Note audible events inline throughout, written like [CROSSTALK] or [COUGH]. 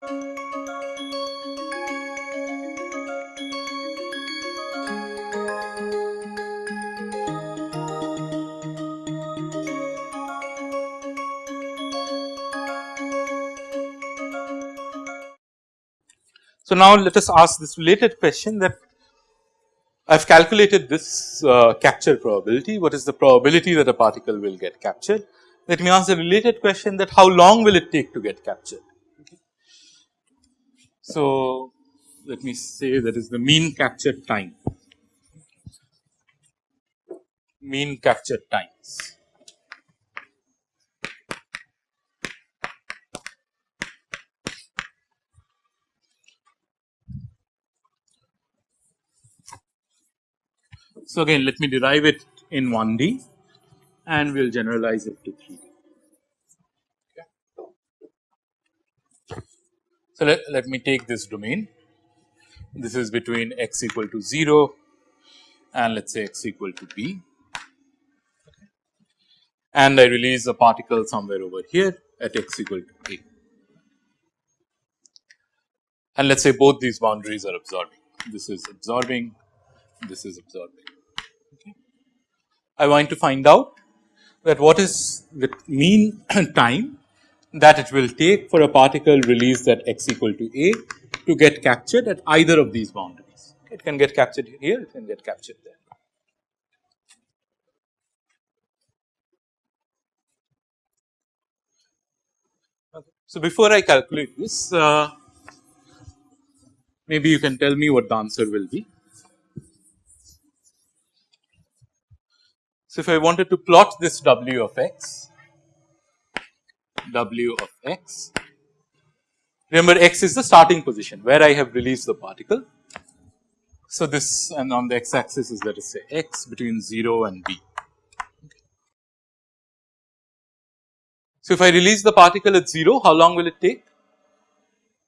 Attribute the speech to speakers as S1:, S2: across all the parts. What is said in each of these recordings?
S1: So, now let us ask this related question that I have calculated this uh, capture probability, what is the probability that a particle will get captured. Let me ask a related question that how long will it take to get captured. So, let me say that is the mean capture time, mean capture times. So, again let me derive it in 1D and we will generalize it to 3D. So, let, let me take this domain. This is between x equal to 0 and let us say x equal to b. And I release a particle somewhere over here at x equal to a. And let us say both these boundaries are absorbing. This is absorbing. This is absorbing. I want to find out that what is the mean [CLEARS THROAT] time that it will take for a particle released at x equal to a to get captured at either of these boundaries. It can get captured here, it can get captured there. So, before I calculate this, uh, maybe you can tell me what the answer will be. So, if I wanted to plot this w of x, w of x, remember x is the starting position where I have released the particle. So, this and on the x axis is let us say x between 0 and b. So, if I release the particle at 0 how long will it take?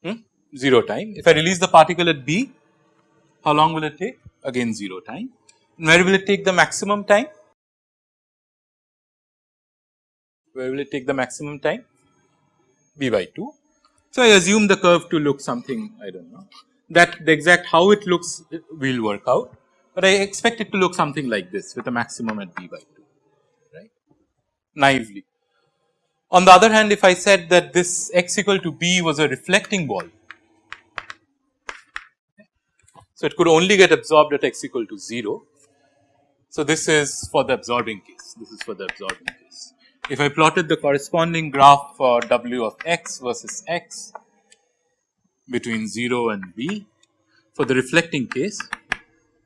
S1: Hmm? 0 time. If I release the particle at b how long will it take? Again 0 time. And where will it take the maximum time? where will it take the maximum time? B by 2. So, I assume the curve to look something I do not know that the exact how it looks will work out, but I expect it to look something like this with a maximum at b by 2 right naively. On the other hand if I said that this x equal to b was a reflecting ball, so it could only get absorbed at x equal to 0. So, this is for the absorbing case, this is for the absorbing case if I plotted the corresponding graph for w of x versus x between 0 and b for the reflecting case,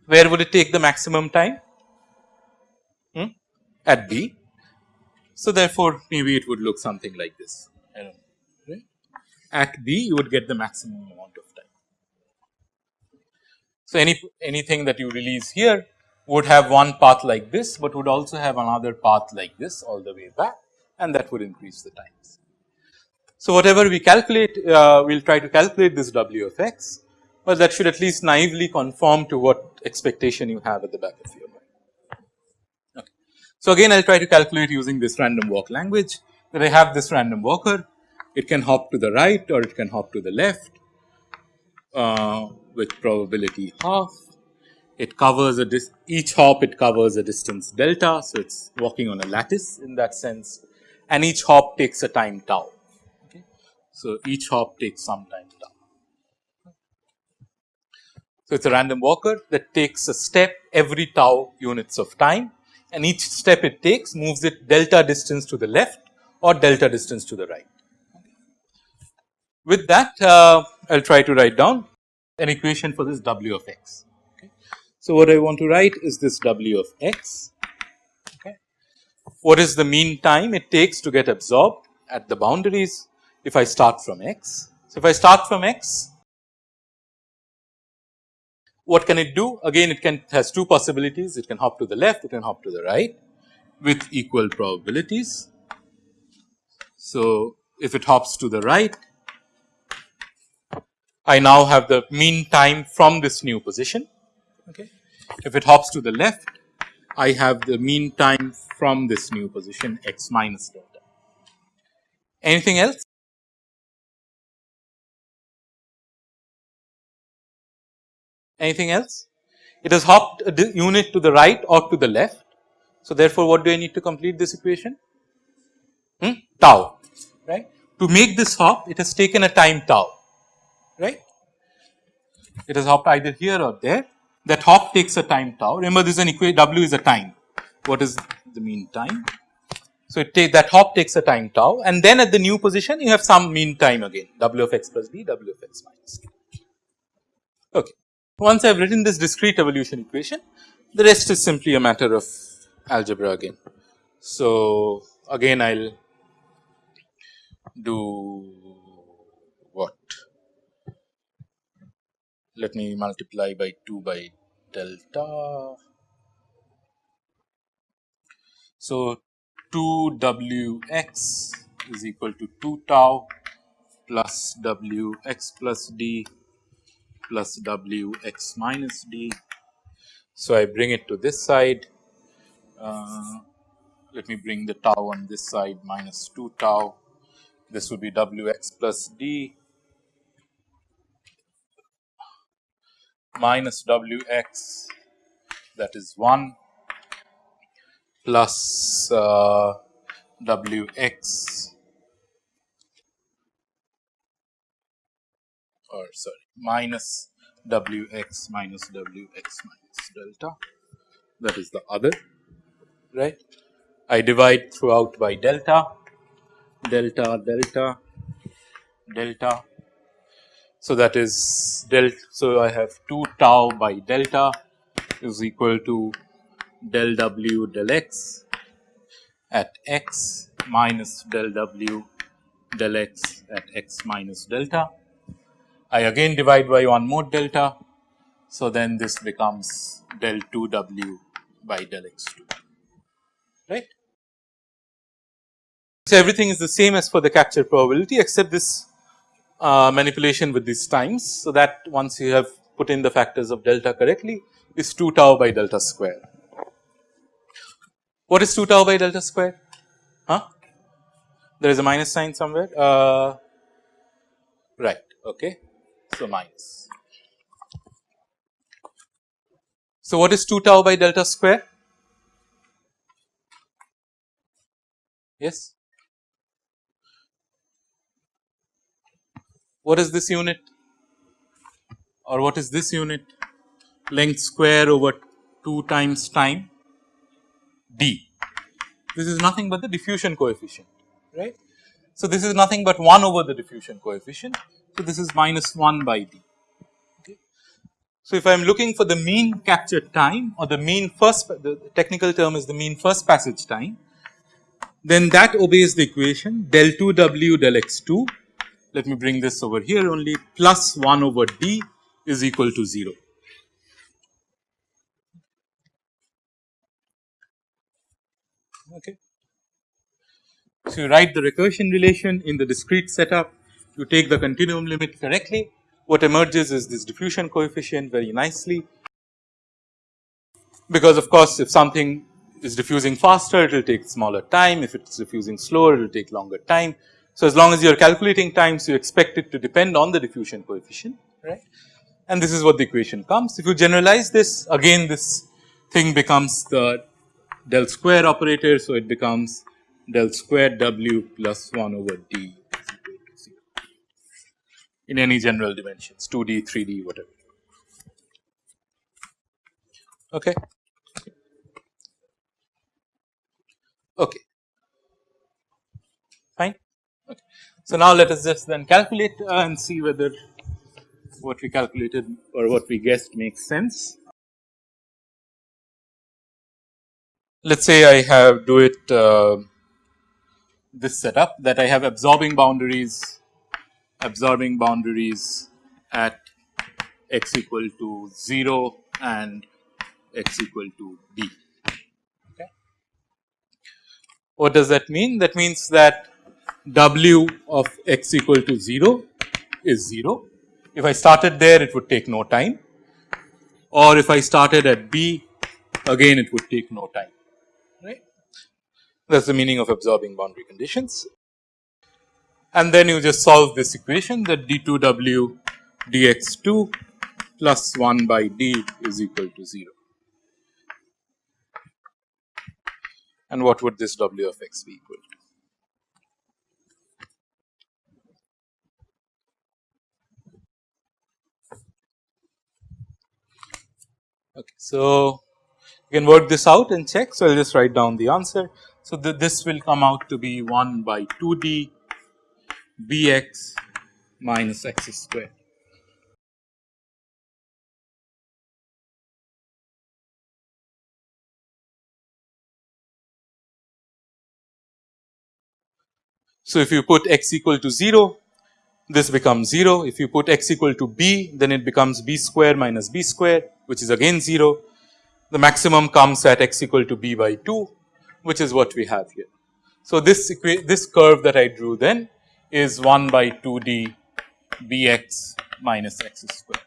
S1: where would it take the maximum time? Hmm? At b. So, therefore, maybe it would look something like this. Right? At b, you would get the maximum amount of time. So, any anything that you release here would have one path like this, but would also have another path like this all the way back and that would increase the times. So, whatever we calculate uh, we will try to calculate this w of x, but that should at least naively conform to what expectation you have at the back of your mind. Okay. So, again I will try to calculate using this random walk language that I have this random walker it can hop to the right or it can hop to the left uh, with probability half it covers a each hop it covers a distance delta. So, it is walking on a lattice in that sense and each hop takes a time tau. Okay. So, each hop takes some time tau. So, it is a random walker that takes a step every tau units of time and each step it takes moves it delta distance to the left or delta distance to the right. With that uh, I will try to write down an equation for this w of x. So, what I want to write is this W of x, okay. What is the mean time it takes to get absorbed at the boundaries if I start from x. So, if I start from x, what can it do? Again it can has two possibilities, it can hop to the left, it can hop to the right with equal probabilities. So, if it hops to the right, I now have the mean time from this new position Okay. If it hops to the left, I have the mean time from this new position x minus delta. Anything else? Anything else? It has hopped a unit to the right or to the left. So, therefore, what do I need to complete this equation? Hmm? Tau, right. To make this hop, it has taken a time tau, right. It has hopped either here or there. That hop takes a time tau. Remember, this is an equation, W is a time. What is the mean time? So, it take that hop takes a time tau and then at the new position you have some mean time again W of x plus d, W of x minus d. Okay. Once I have written this discrete evolution equation, the rest is simply a matter of algebra again. So, again I will do what? Let me multiply by 2 by delta. So, 2 w x is equal to 2 tau plus w x plus d plus w x minus d. So, I bring it to this side uh, let me bring the tau on this side minus 2 tau. This would be W x plus d minus W x that is 1 plus uh, W x or sorry minus W x minus W x minus delta that is the other right. I divide throughout by delta, delta, delta, delta. So, that is delta. So, I have 2 tau by delta is equal to del w del x at x minus del w del x at x minus delta. I again divide by one more delta. So, then this becomes del 2 w by del x 2 right. So, everything is the same as for the capture probability except this uh, manipulation with these times. So, that once you have put in the factors of delta correctly is 2 tau by delta square. What is 2 tau by delta square? Huh? There is a minus sign somewhere. Uh, right. Okay. So, minus. So, what is 2 tau by delta square? Yes. What is this unit or what is this unit? Length square over 2 times time d. This is nothing but the diffusion coefficient, right. So, this is nothing but 1 over the diffusion coefficient. So, this is minus 1 by d. So, if I am looking for the mean captured time or the mean first the technical term is the mean first passage time then that obeys the equation del 2 w del x 2 let me bring this over here only plus 1 over d is equal to 0. Okay. So, you write the recursion relation in the discrete setup, you take the continuum limit correctly, what emerges is this diffusion coefficient very nicely, because of course, if something is diffusing faster it will take smaller time, if it is diffusing slower it will take longer time. So, as long as you are calculating times you expect it to depend on the diffusion coefficient right and this is what the equation comes. If you generalize this again this thing becomes the del square operator. So, it becomes del square w plus 1 over d in any general dimensions 2d, 3d whatever. Okay. Okay. Fine. Okay. So, now let us just then calculate uh, and see whether what we calculated or what we guessed makes sense. Let us say I have do it uh, this setup that I have absorbing boundaries, absorbing boundaries at x equal to 0 and x equal to d. What does that mean? That means that w of x equal to 0 is 0. If I started there it would take no time or if I started at b again it would take no time right. That is the meaning of absorbing boundary conditions. And then you just solve this equation that d2w dx2 plus 1 by d is equal to 0. And what would this w of x be equal to? Okay, so you can work this out and check. So, I will just write down the answer. So, this will come out to be 1 by 2 d bx minus x square. So, if you put x equal to 0 this becomes 0 if you put x equal to b then it becomes b square minus b square which is again 0 the maximum comes at x equal to b by 2 which is what we have here. So, this this curve that I drew then is 1 by 2 d bx minus x square.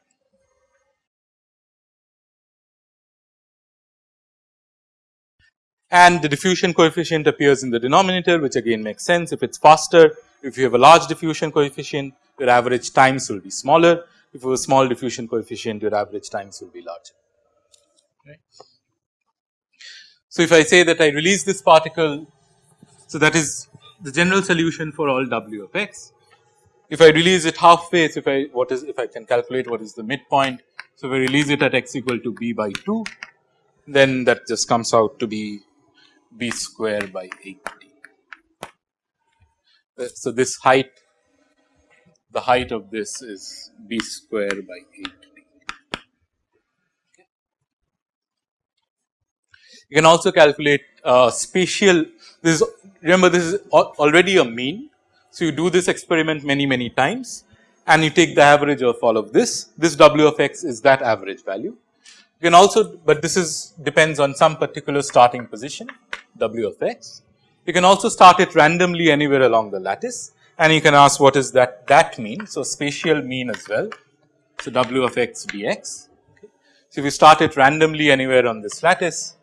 S1: And the diffusion coefficient appears in the denominator which again makes sense if it is faster if you have a large diffusion coefficient your average times will be smaller if you have a small diffusion coefficient your average times will be larger. So, if I say that I release this particle, so that is the general solution for all w of x. If I release it halfway, so if I what is if I can calculate what is the midpoint. So, if I release it at x equal to b by 2, then that just comes out to be b square by 8 d. Uh, so, this height the height of this is b square by 8 You can also calculate uh, spatial this is remember this is already a mean. So, you do this experiment many many times and you take the average of all of this this w of x is that average value. You can also but this is depends on some particular starting position w of x. You can also start it randomly anywhere along the lattice and you can ask what is that that mean. So, spatial mean as well. So, w of x dx. So, if you start it randomly anywhere on this lattice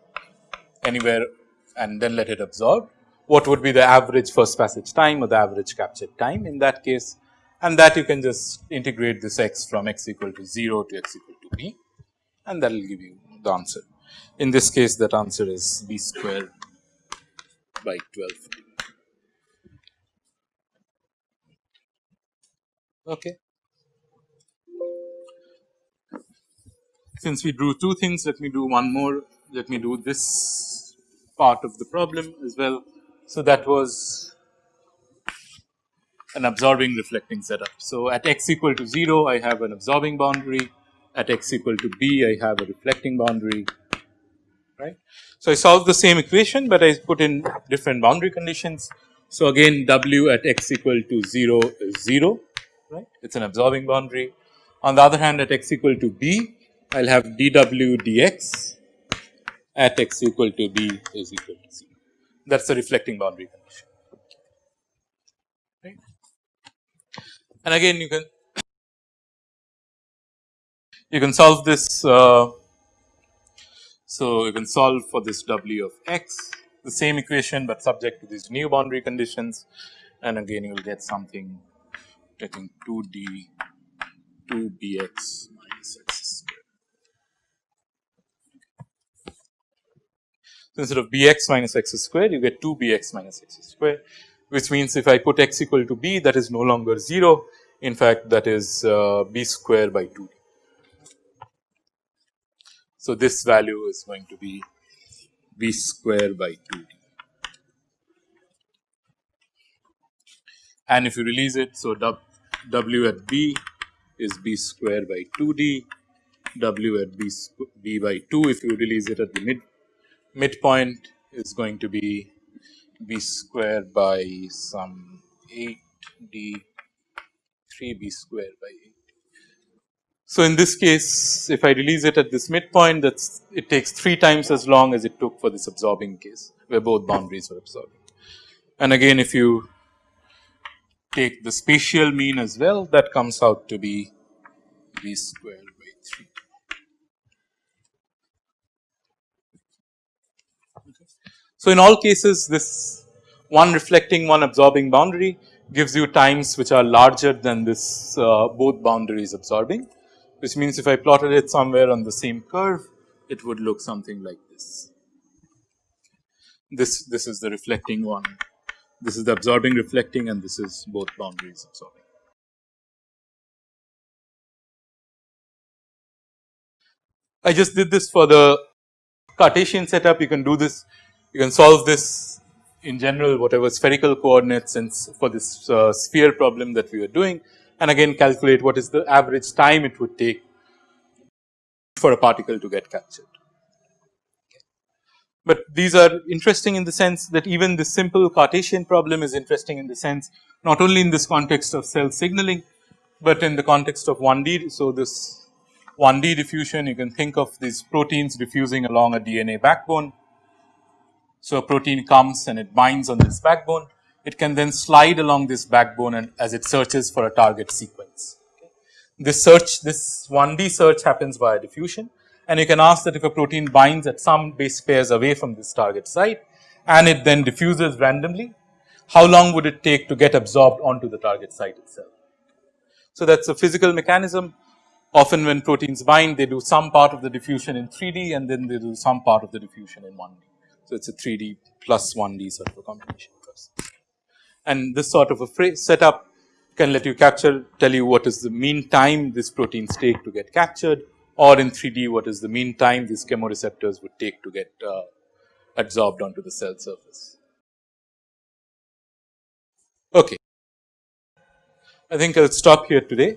S1: anywhere and then let it absorb. What would be the average first passage time or the average captured time in that case and that you can just integrate this x from x equal to 0 to x equal to b and that will give you the answer. In this case that answer is b square by 12. Okay. Since we drew two things, let me do one more. Let me do this part of the problem as well. So, that was an absorbing reflecting setup. So, at x equal to 0 I have an absorbing boundary, at x equal to b I have a reflecting boundary right. So, I solve the same equation, but I put in different boundary conditions. So, again w at x equal to 0 is 0 right it is an absorbing boundary. On the other hand at x equal to b I will have dw dx at x equal to b is equal to 0. That is the reflecting boundary condition. Right. And again you can you can solve this. Uh, so, you can solve for this w of x the same equation, but subject to these new boundary conditions. And again you will get something getting 2 d 2 bx minus x So, instead of bx minus x square you get 2 bx minus x square which means if I put x equal to b that is no longer 0 in fact that is uh, b square by 2 So, this value is going to be b square by 2 d and if you release it. So, w at b is b square by 2 d w at b, b by 2 if you release it at the mid midpoint is going to be b square by some 8 d 3 b square by 8. So, in this case if I release it at this midpoint it takes 3 times as long as it took for this absorbing case where both boundaries were absorbing. And again if you take the spatial mean as well that comes out to be b square So, in all cases this one reflecting one absorbing boundary gives you times which are larger than this uh, both boundaries absorbing which means if I plotted it somewhere on the same curve, it would look something like this. This, this is the reflecting one, this is the absorbing reflecting and this is both boundaries absorbing. I just did this for the Cartesian setup, you can do this, you can solve this in general whatever spherical coordinates and for this uh, sphere problem that we are doing and again calculate what is the average time it would take for a particle to get captured. But these are interesting in the sense that even this simple Cartesian problem is interesting in the sense not only in this context of cell signaling, but in the context of 1D. So, this 1D diffusion you can think of these proteins diffusing along a DNA backbone. So, a protein comes and it binds on this backbone, it can then slide along this backbone and as it searches for a target sequence. This search this 1D search happens via diffusion and you can ask that if a protein binds at some base pairs away from this target site and it then diffuses randomly, how long would it take to get absorbed onto the target site itself. So, that is a physical mechanism often when proteins bind they do some part of the diffusion in 3D and then they do some part of the diffusion in 1D. So, it is a 3D plus 1D sort of a combination process. And this sort of a phrase setup can let you capture tell you what is the mean time this proteins take to get captured or in 3D what is the mean time these chemoreceptors would take to get uh, absorbed onto the cell surface. Okay. I think I will stop here today.